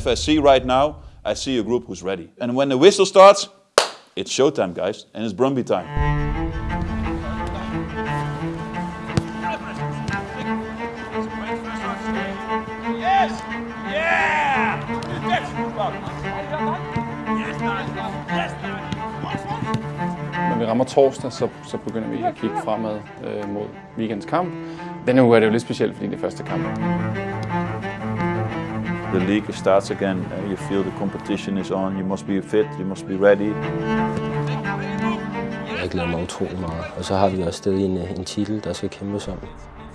if I see right now, I see a group who's ready. And when the whistle starts, it's showtime, guys, and it's Brøndby time. vi rammer torsdag, så, så begynder vi at kigge fremad øh, mod weekends kamp. Denne uge er det jo lidt specielt, fordi det er første kamp the league starts again. Eh? You feel the competition is on, you must be fit, you must be ready. Jeg glæder mig utrolig meget, og så har vi også stadig en, eh, en titel, der skal kæmpes om.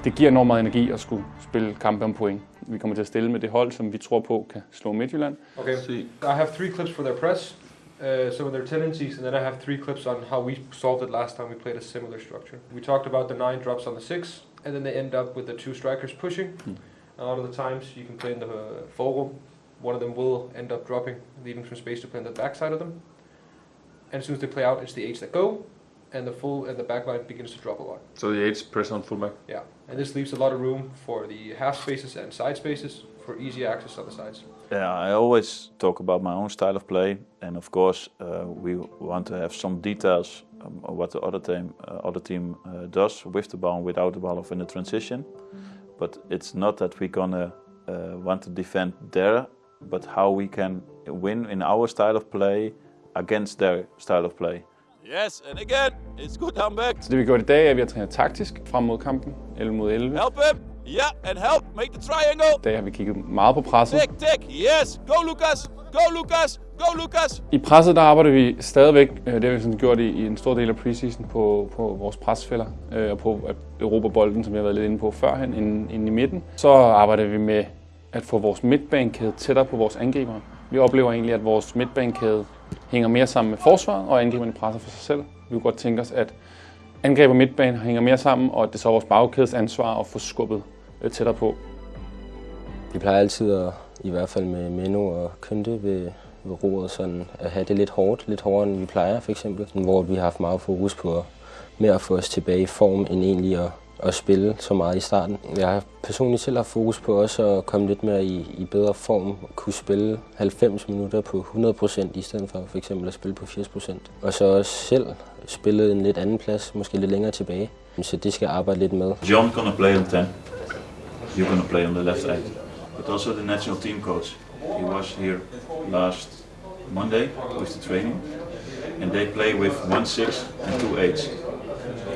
Det giver enormt meget energi at skulle spille kampe om point. Vi kommer til at stille med det hold, som vi tror på kan slå Midtjylland. Okay, I have three clips for their press, eh, uh, some of their tendencies, and then I have three clips on how we solved it last time we played a similar structure. We talked about the nine drops on the six, and then they end up with the two strikers pushing. Hmm a lot of the times. You can play in the uh, forum. One of them will end up dropping, leaving some space to play on the backside of them. And as soon as they play out, it's the eights that go, and the full and the backline begins to drop a lot. So the eights press on fullback. Yeah, and this leaves a lot of room for the half spaces and side spaces for easy access on the sides. Yeah, I always talk about my own style of play, and of course uh, we want to have some details um, what the other team uh, other team uh, does with the ball, without the ball, or in the transition. Mm -hmm. But it's not that we're gonna uh, want to defend there, but how we can win in our style of play against their style of play. Yes, and again, it's good comeback. Så det vi gjorde i dag, er, at vi har trænet taktisk frem mod kampen, 11 mod 11. Help him! Ja, and help. Make the triangle. Der har vi kigget meget på presset. Dæk, dæk. Yes. Go, Lukas. Go, Lukas. Go, Lukas. I presset, der arbejder vi stadigvæk, øh, det har vi sådan gjort i, i en stor del af preseason, på, på vores presfælder øh, og på Europa-bolden, som jeg har været lidt inde på førhen, inden, inden i midten. Så arbejder vi med at få vores midtbanekæde tættere på vores angribere. Vi oplever egentlig, at vores midtbanekæde hænger mere sammen med forsvaret, og angriberne presser for sig selv. Vi kunne godt tænke os, at angreb og midtbane hænger mere sammen, og at det er så vores bagkædes ansvar at få skubbet Øh, tættere på. Vi plejer altid, at, i hvert fald med Menno og Kønte ved, ved roret, sådan at have det lidt hårdt, lidt hårdere end vi plejer for eksempel. Hvor vi har haft meget fokus på at, med at få os tilbage i form, end egentlig at, at spille så meget i starten. Jeg har personligt selv haft fokus på også at komme lidt mere i, i bedre form, og kunne spille 90 minutter på 100% i stedet for for eksempel at spille på 80%. Og så også selv spillet en lidt anden plads, måske lidt længere tilbage. Så det skal jeg arbejde lidt med. John gonna play on 10. You're going to play on the left eight. But also the national team coach. He was here last Monday with the training. And they play with one six and two eights.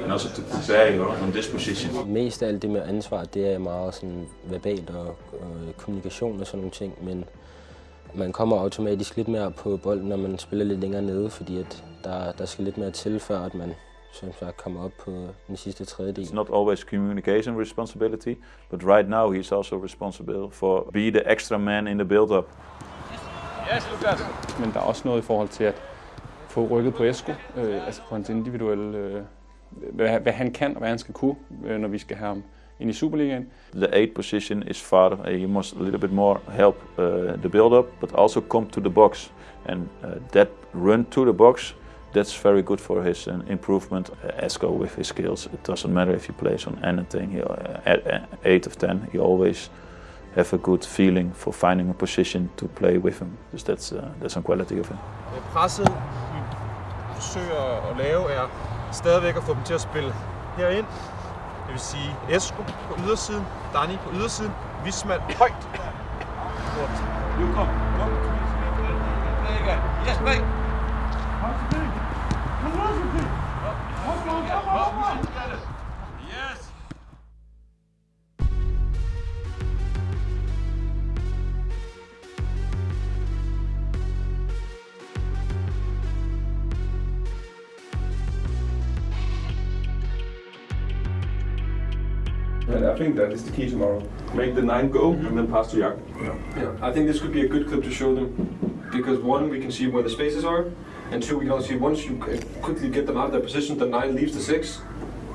And also to prepare on this. Mest af alt det med ansvar, det er meget sådan verbalt og øh, kommunikation og sådan nogle ting, men man kommer automatisk lidt mere på bolden, når man spiller lidt længere nede, fordi at der, der skal lidt mere til, før at man som sagt kommer op på øh, den sidste tredjedel. It's not always communication responsibility, but right now he's also responsible for be the extra man in the build-up. Yes, Lukas. Men der er også noget i forhold til at få rykket på Esko, øh, altså på hans individuelle, øh, hvad, hvad han kan og hvad han skal kunne, øh, når vi skal have ham ind i Superligaen. The eight position is far. Uh, he must a little bit more help uh, the build-up, but also come to the box. And uh, that run to the box that's very good for his uh, improvement. Uh, Esco with his skills, it doesn't matter if he plays on anything. He, uh, uh, eight of ten, he always have a good feeling for finding a position to play with him. Dus that's uh, that's some quality of him. Er presset forsøger at lave er stadigvæk at få dem til at spille herind. Det vil sige Esco på ydersiden, Dani på ydersiden, Vismand højt. Nu kom. Yes, mate. And I think that is the key tomorrow. Make the nine go mm -hmm. and then pass to Jack. Yeah. yeah. I think this could be a good clip to show them because one, we can see where the spaces are, and two, we can also see once you quickly get them out of their position, the nine leaves the six,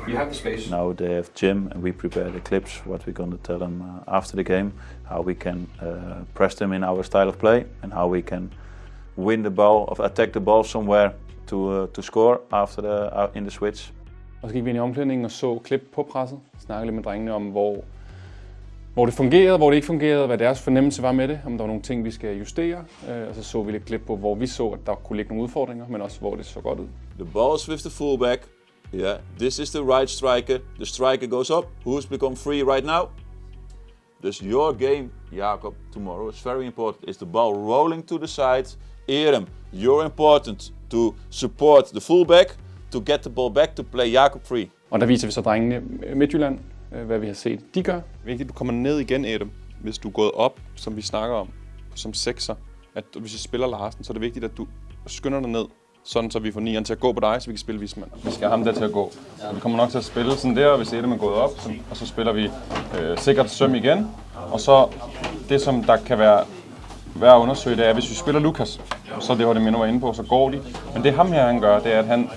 You have the space. Now they have gym and we prepare the clips, what we're going to tell them uh, after the game, how we can uh, press them in our style of play and how we can win the ball or attack the ball somewhere to, uh, to score after the, uh, in the switch. Og så gik vi ind i omklædningen og så klip på presset, snakkede lidt med drengene om, hvor, hvor det fungerede, hvor det ikke fungerede, hvad deres fornemmelse var med det, om der var nogle ting, vi skal justere. Øh, og så så vi lidt klip på, hvor vi så, at der kunne ligge nogle udfordringer, men også hvor det så godt ud. The ball with the fullback Yeah, this is the right striker. The striker goes up. Who's become free right now? This your game, Jakob, tomorrow. It's very important. Is the ball rolling to the side? Erem, you're important to support the fullback to get the ball back to play Jakob free. Og der viser vi så drengene Midtjylland, øh, hvad vi har set, de gør. Det vigtigt, at du kommer ned igen, Adam. Hvis du er gået op, som vi snakker om, som sekser, at hvis vi spiller Larsen, så er det vigtigt, at du skynder dig ned, sådan så vi får nieren til at gå på dig, så vi kan spille Vismand. Vi skal have ham der til at gå. Så vi kommer nok til at spille sådan der, hvis Adam er gået op, så, og så spiller vi øh, sikkert søm igen. Og så det, som der kan være værd at undersøge, det er, hvis vi spiller Lukas, så det var det, Mino var inde på, så går de. Men det ham her, han gør, det er, at han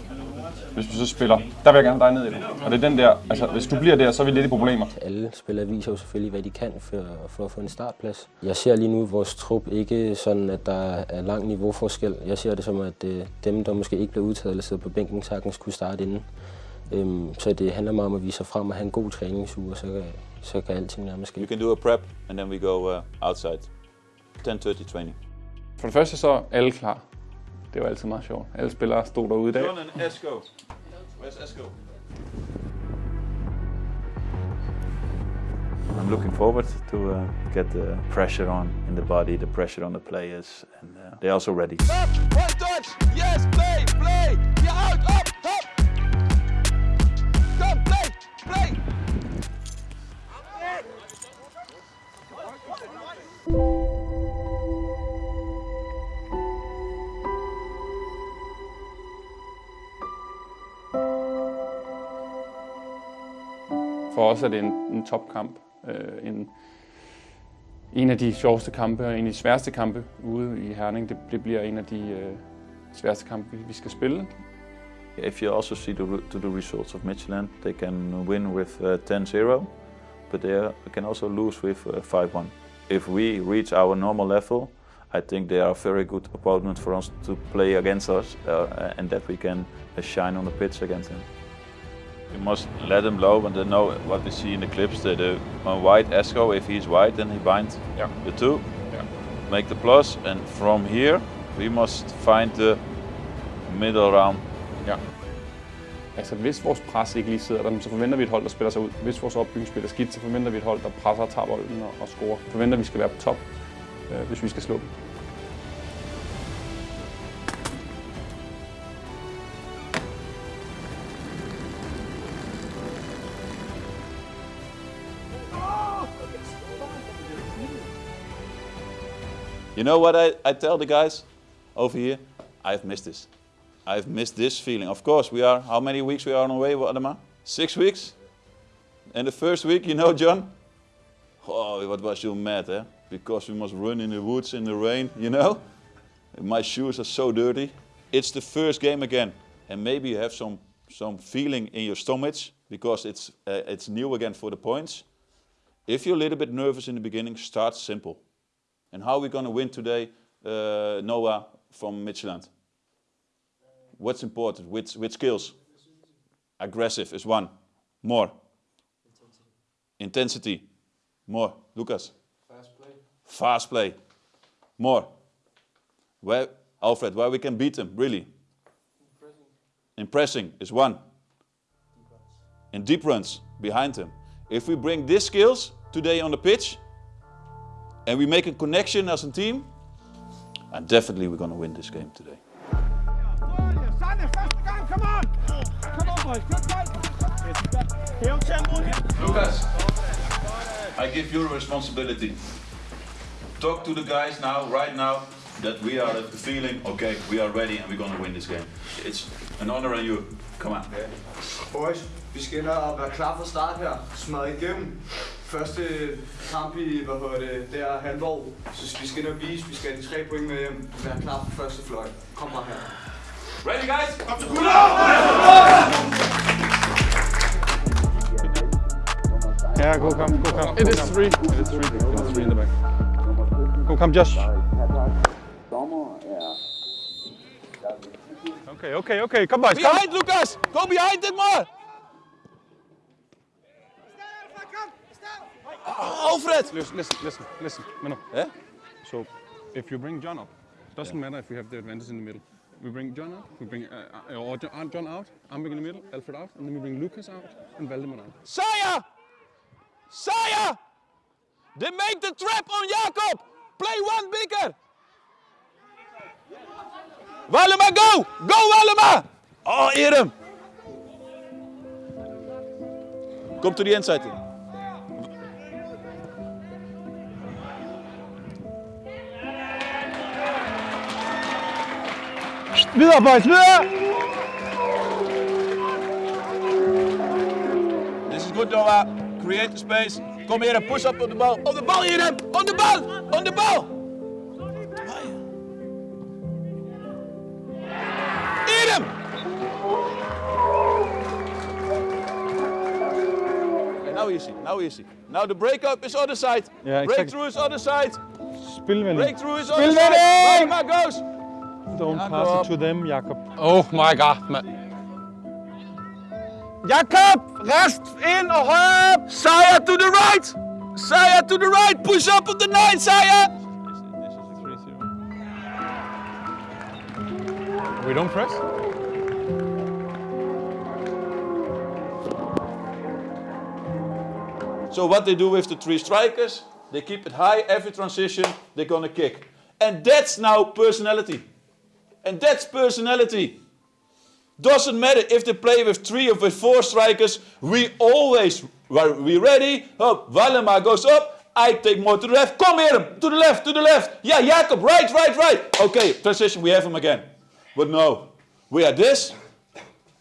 hvis vi så spiller, der vil jeg gerne dig ned i det. Og det er den der, altså hvis du bliver der, så er vi lidt i problemer. Alle spillere viser jo selvfølgelig, hvad de kan for, for at få en startplads. Jeg ser lige nu vores trup ikke sådan, at der er lang niveauforskel. Jeg ser det som, at øh, dem, der måske ikke bliver udtaget eller sidder på bænken, sagtens kunne starte inden. Øhm, så det handler meget om at vise sig frem og have en god træningsuge, og så kan, så kan alting nærmest ske. You can do a prep and then we go uh, outside. 10:30 training. For det første så er alle klar. Det var altid meget sjovt. Alle spillere stod derude i dag. John and Esco. Where's Esco? I'm looking forward to uh, get the pressure on in the body, the pressure on the players, and uh, they're also ready. Up, one touch. Yes, play, play. You're out, up, up. Go, play, play. For os er det en, en topkamp. Øh, en, en af de sjoveste kampe og en af de sværeste kampe ude i Herning. Det, det bliver en af de øh, sværeste kampe, vi, vi skal spille. If you also see the, to the results of Michelin, they can win with uh, 10-0, but they can also lose with uh, 5-1. If we reach our normal level, I think they are a very good opponent for us to play against us, uh, and that we can uh, shine on the pitch against them. You must let them blow, and they know what we see in the clips. That the on white Esco, if he's white, then he binds Yeah. the two, Yeah. make the plus, and from here we must find the middle round Ja. Altså hvis vores pres ikke lige sidder der, så forventer vi et hold, der spiller sig ud. Hvis vores opbygning er skidt, så forventer vi et hold, der presser og tager bolden og, og scorer. Forventer, at vi skal være på top, øh, hvis vi skal slå dem. You know what I, I tell the guys over here? I've missed this. I've missed this feeling. Of course, we are, how many weeks we are on the way, Adama? Six weeks? And the first week, you know, John? Oh, what was you mad, eh? Because we must run in the woods in the rain, you know? My shoes are so dirty. It's the first game again. And maybe you have some, some feeling in your stomach because it's, uh, it's new again for the points. If you're a little bit nervous in the beginning, start simple. And how are we going to win today, uh, Noah from Midtjylland? What's important? With, with skills? Aggressive is one. More. Intensity. More. Lucas. Fast play. Fast play. More. Where, Alfred, where we can beat them, really. Impressing Impressing is one. And deep runs behind them. If we bring these skills today on the pitch, and we make a connection as a team, and definitely we're going to win this game today. Sanne, første gang, come on! Come on, boys, good fight! Hæv tempoet her. Lucas, I give you the responsibility. Talk to the guys now, right now, that we are feeling, okay, we are ready and we're going to win this game. It's an honor on you. Come on. Boys, vi skal ind og være klar fra start her. Smadre igennem. Første kamp i, hvad hedder det, der halvår. Så vi skal ind og vise, vi skal have de tre point med hjem. Være klar på første fløj. Kom bare her. Ready, guys? Kom til Ja, go come, go come. It is three. It is three. It is three in the back. Go come, Josh. Okay, okay, okay. Kom boys, kom. Behind, Lucas! Go behind it Alfred! Listen, listen, listen, listen. Menno. Yeah? So, if you bring John up, doesn't matter if we have the advantage in the middle. We bring John up, we bring uh, uh, or John, John out, in the middle, Alfred out, and then we bring Lucas out and Valdemar out. Saya! Saya! They make the trap on Jakob! Play one bigger! Valdemar, go! Go, Wallema! Oh, Irem! Come to the inside. Videre! This is good, Noah. Create the space. Come here and push up on the ball. On the ball, Irem! On the ball! On the ball! Irem! Okay, now easy, now easy. Now the breakup is other side. Yeah, exactly. Breakthrough is other side. Spilvending. Breakthrough is other side. Spilvending! Waldemar goes. Don't Jakob. pass it to them, Jakob. Oh my god, man. Jakob! Rest in og højre op! Saya to the right! Saya to the right! Push up on the nine, Saya! We don't press? So what they do with the three strikers, they keep it high every transition, they're gonna kick. And that's now personality. And that's personality. Doesn't matter if they play with three or with four strikers, we always, are we ready? Oh, up, Wallema goes up, I take more to the left, come here, to the left, to the left. Yeah, Jakob, right, right, right. Okay, transition, we have him again. But no, we are this,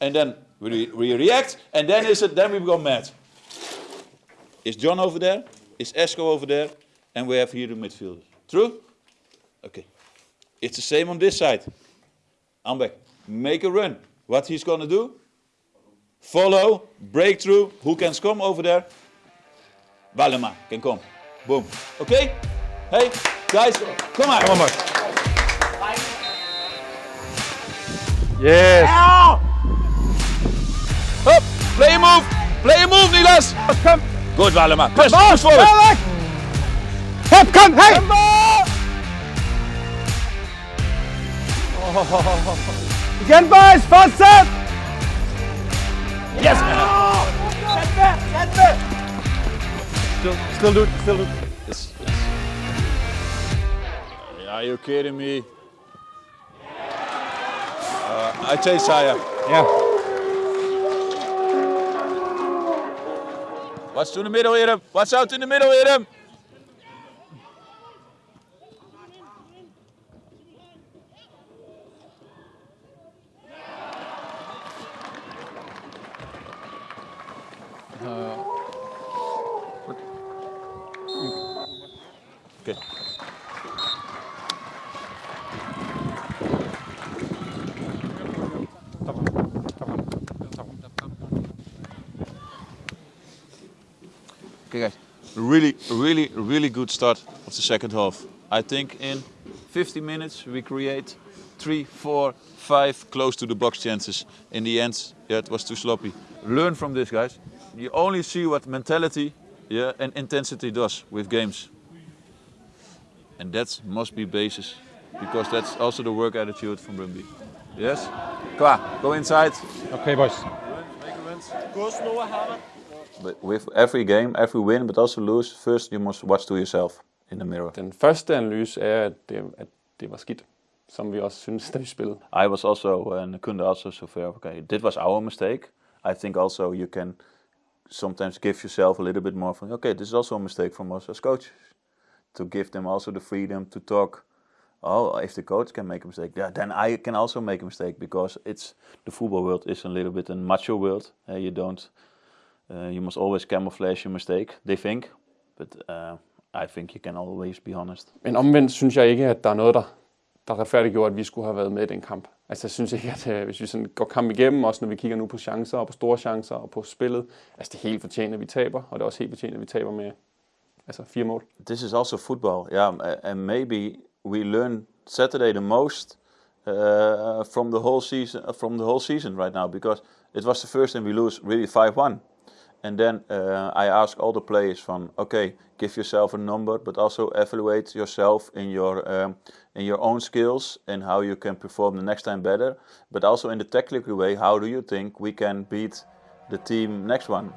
and then we, we react, and then is it, then we go mad. Is John over there? Is Esco over there? And we have here the midfielders. True? Okay. It's the same on this side. Ambek, make a run. What he's gonna do? Follow, breakthrough. Who can come over there? Wallema can come. Boom. Okay? Hey, guys, come on. Come on, Yes! Up, play a move. Play a move, Nilas. Kom! Good, Wallema. Push, push forward. Frederik! Hop, kom, hey! Igen, boys! Fortsæt! Yes. Still, still do it, still do it. Yes, yes. Are you kidding me? Uh, I chase Saya. Yeah. Watch to the middle, Irem. Watch out in the middle, Irem. Okay. Really, really, really good start of the second half. I think in 50 minutes we create three, four, five close to the box chances. In the end, yeah, it was too sloppy. Learn from this, guys. You only see what mentality, yeah, and intensity does with games. And that must be basis, because that's also the work attitude from Brøndby. Yes? Klaar, go inside. Okay, boys. But with every game, every win, but also lose, first you must watch to yourself in the mirror. Den første analyse er, at det, at det var skidt, som vi også synes, da vi spillede. I was also, and Kunde also, so fair. Okay, that was our mistake. I think also you can sometimes give yourself a little bit more from, okay, this is also a mistake from us as coaches. To give them also the freedom to talk. Oh, if the coach can make a mistake, yeah, then I can also make a mistake because it's the football world is a little bit a macho world. Uh, you don't, uh, you must always camouflage your mistake. They think, but uh, I think you can always be honest. Men omvendt synes jeg ikke, at der er noget, der, der retfærdiggjorde, at vi skulle have været med i den kamp. Altså jeg synes ikke, at øh, hvis vi sådan går kamp igennem, også når vi kigger nu på chancer og på store chancer og på spillet, altså det er helt fortjent, at vi taber, og det er også helt fortjent, at vi taber med altså fire mål. this is also football. Yeah, and maybe we learn Saturday the most uh, from the whole season. From the whole season right now, because it was the first time we lose really five one, And then uh, I ask all the players from, okay, give yourself a number, but also evaluate yourself in your um, in your own skills and how you can perform the next time better. But also in the technical way, how do you think we can beat the team next one?